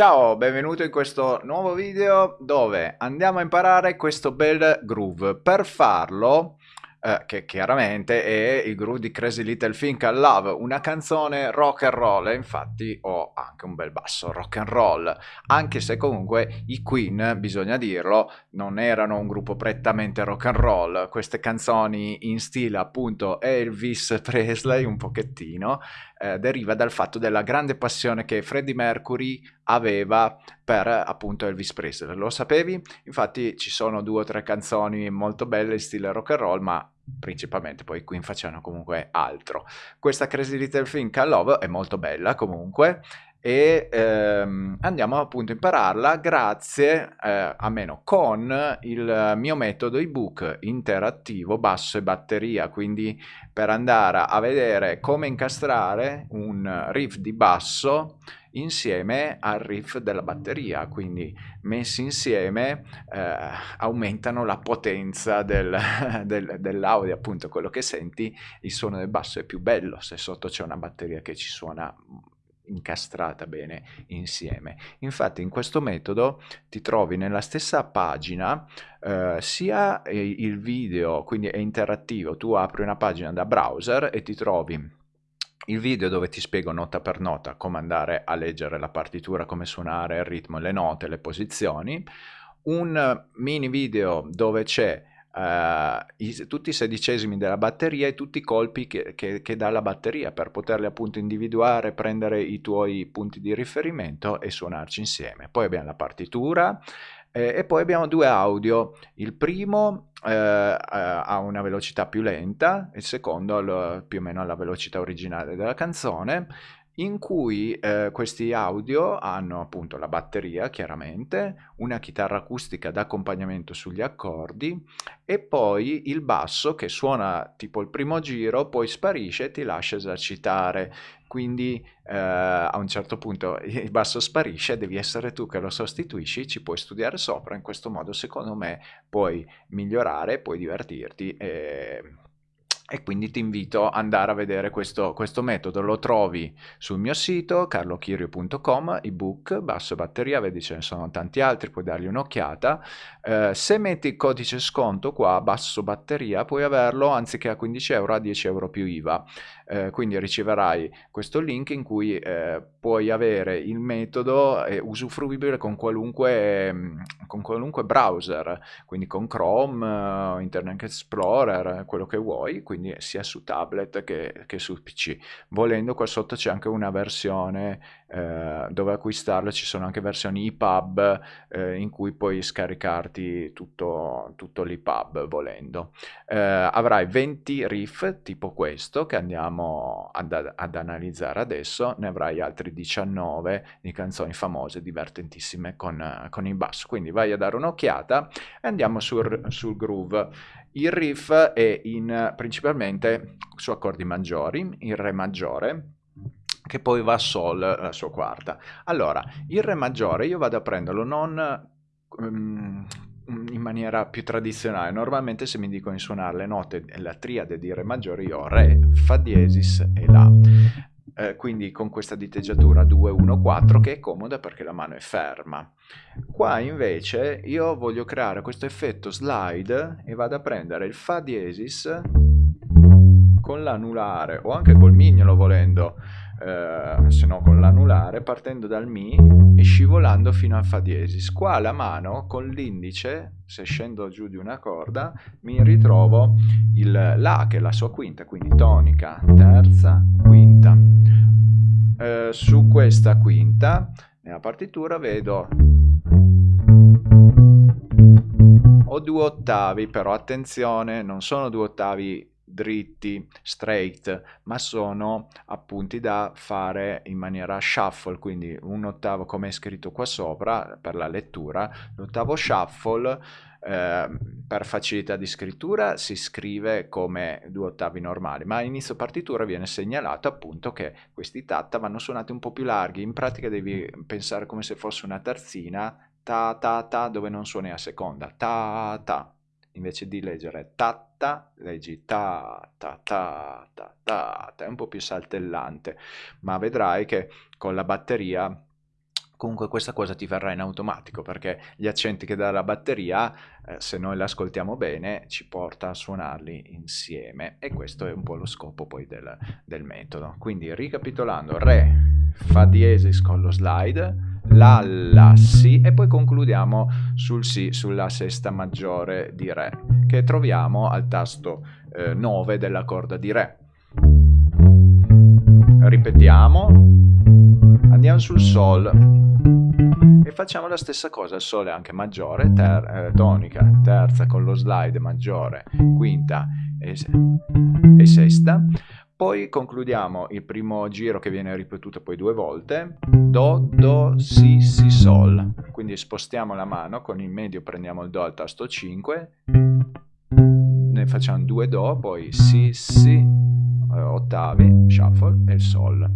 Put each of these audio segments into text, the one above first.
Ciao, benvenuto in questo nuovo video dove andiamo a imparare questo bel groove. Per farlo eh, che chiaramente è il groove di Crazy Little Thing I Love, una canzone rock and roll infatti ho anche un bel basso rock and roll, anche se comunque i Queen, bisogna dirlo, non erano un gruppo prettamente rock and roll, queste canzoni in stile appunto Elvis Presley un pochettino, eh, deriva dal fatto della grande passione che Freddie Mercury aveva per appunto Elvis Presley. Lo sapevi? Infatti ci sono due o tre canzoni molto belle in stile rock and roll, ma principalmente poi Queen facevano comunque altro. Questa Crazy Little Thing I Love è molto bella comunque e ehm, andiamo appunto a impararla grazie, eh, almeno con il mio metodo ebook interattivo basso e batteria, quindi per andare a vedere come incastrare un riff di basso insieme al riff della batteria, quindi messi insieme eh, aumentano la potenza del, del, dell'audio, appunto quello che senti, il suono del basso è più bello se sotto c'è una batteria che ci suona incastrata bene insieme. Infatti in questo metodo ti trovi nella stessa pagina eh, sia il video, quindi è interattivo, tu apri una pagina da browser e ti trovi il video dove ti spiego nota per nota come andare a leggere la partitura, come suonare il ritmo, le note, le posizioni, un mini video dove c'è Uh, i, tutti i sedicesimi della batteria e tutti i colpi che, che, che, dà la batteria per poterli appunto individuare, prendere i tuoi punti di riferimento e suonarci insieme. Poi abbiamo la partitura eh, e poi abbiamo due audio. Il primo eh, ha una velocità più lenta, il secondo più o meno alla velocità originale della canzone in cui eh, questi audio hanno appunto la batteria chiaramente, una chitarra acustica d'accompagnamento sugli accordi e poi il basso che suona tipo il primo giro, poi sparisce e ti lascia esercitare. Quindi eh, a un certo punto il basso sparisce, devi essere tu che lo sostituisci, ci puoi studiare sopra, in questo modo secondo me puoi migliorare, puoi divertirti e e quindi ti invito ad andare a vedere questo, questo metodo. Lo trovi sul mio sito carlochirio.com, ebook, basso batteria, vedi ce ne sono tanti altri, puoi dargli un'occhiata. Eh, se metti il codice sconto qua, basso batteria, puoi averlo anziché a 15 euro a 10 euro più IVA. Eh, quindi riceverai questo link in cui eh, puoi avere il metodo eh, usufruibile con qualunque, mm, con qualunque browser, quindi con Chrome, uh, Internet Explorer, quello che vuoi, quindi sia su tablet che, che su PC. Volendo qua sotto c'è anche una versione eh, dove acquistarlo, ci sono anche versioni EPUB eh, in cui puoi scaricarti tutto, tutto l'EPUB volendo. Eh, avrai 20 riff tipo questo che andiamo ad, ad, analizzare adesso, ne avrai altri 19 di canzoni famose, divertentissime con, con il basso. Quindi vai a dare un'occhiata e andiamo sul, sul groove. Il riff è in, principalmente su accordi maggiori, in Re maggiore, che poi va a Sol, la sua quarta. Allora, il Re maggiore io vado a prenderlo non um, in maniera più tradizionale. Normalmente se mi dicono di suonare le note, la triade di Re maggiore, io ho Re, Fa diesis e La. Eh, quindi con questa diteggiatura 2-1-4 che è comoda perché la mano è ferma. Qua invece io voglio creare questo effetto slide e vado a prendere il Fa diesis con l'anulare o anche col mignolo volendo eh, se no con l'anulare, partendo dal Mi e scivolando fino al Fa diesis. Qua la mano con l'indice, se scendo giù di una corda, mi ritrovo il La che è la sua quinta, quindi tonica, terza, quinta. Su questa quinta, nella partitura, vedo ho due ottavi, però attenzione, non sono due ottavi dritti, straight, ma sono appunti da fare in maniera shuffle, quindi un ottavo come è scritto qua sopra per la lettura, l'ottavo shuffle eh, per facilità di scrittura si scrive come due ottavi normali, ma a inizio partitura viene segnalato appunto che questi tatta vanno suonati un po' più larghi, in pratica devi pensare come se fosse una terzina ta ta ta dove non suoni a seconda, ta ta invece di leggere ta ta, leggi ta ta ta ta ta, ta è un po' più saltellante, ma vedrai che con la batteria comunque questa cosa ti verrà in automatico perché gli accenti che dà la batteria, eh, se noi li ascoltiamo bene, ci porta a suonarli insieme e questo è un po' lo scopo poi del, del metodo. Quindi ricapitolando, Re, Fa diesis con lo slide, La, La, Si e poi concludiamo sul Si, sulla sesta maggiore di Re che troviamo al tasto eh, 9 della corda di Re. Ripetiamo, andiamo sul Sol, e facciamo la stessa cosa, il Sole anche maggiore, ter eh, tonica, terza con lo slide maggiore, quinta e, e sesta. Poi concludiamo il primo giro che viene ripetuto poi due volte, Do, Do, Si, Si, Sol. Quindi spostiamo la mano, con il medio prendiamo il Do al tasto 5, ne facciamo due Do, poi Si, Si, eh, ottavi, shuffle e Sol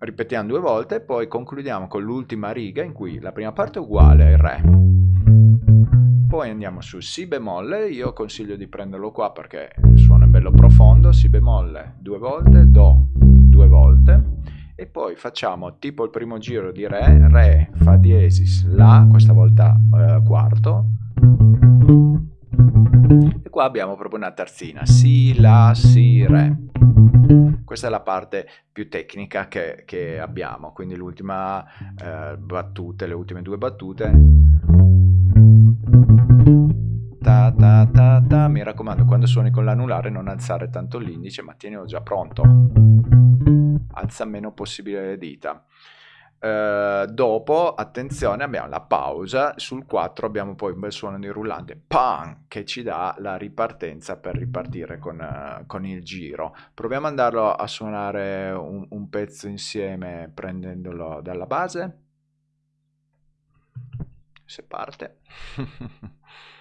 ripetiamo due volte, poi concludiamo con l'ultima riga in cui la prima parte è uguale al Re. Poi andiamo su Si bemolle, io consiglio di prenderlo qua perché è bello profondo, Si bemolle due volte, Do due volte, e poi facciamo tipo il primo giro di Re, Re, Fa diesis, La, questa volta eh, quarto, e qua abbiamo proprio una terzina, Si, La, Si, Re. Questa è la parte più tecnica che, che abbiamo, quindi l'ultima eh, battuta, le ultime due battute. Ta, ta. Mi raccomando, quando suoni con l'anulare non alzare tanto l'indice, ma tienilo già pronto. Alza meno possibile le dita. Uh, dopo, attenzione, abbiamo la pausa, sul 4 abbiamo poi un bel suono di rullante, PAN, che ci dà la ripartenza per ripartire con, uh, con il giro. Proviamo ad andarlo a suonare un, un pezzo insieme prendendolo dalla base. Se parte.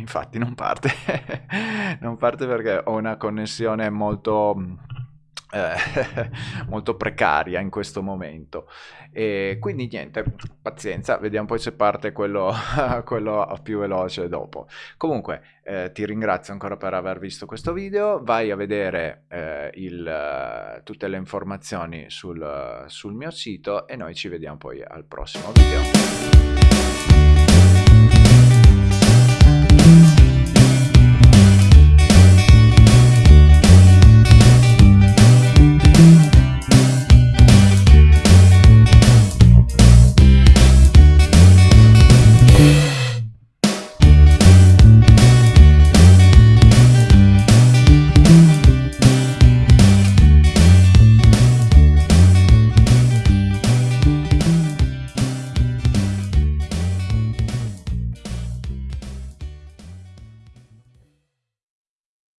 infatti non parte. non parte perché ho una connessione molto eh, molto precaria in questo momento e quindi niente pazienza vediamo poi se parte quello, quello più veloce dopo comunque eh, ti ringrazio ancora per aver visto questo video vai a vedere eh, il, tutte le informazioni sul, sul mio sito e noi ci vediamo poi al prossimo video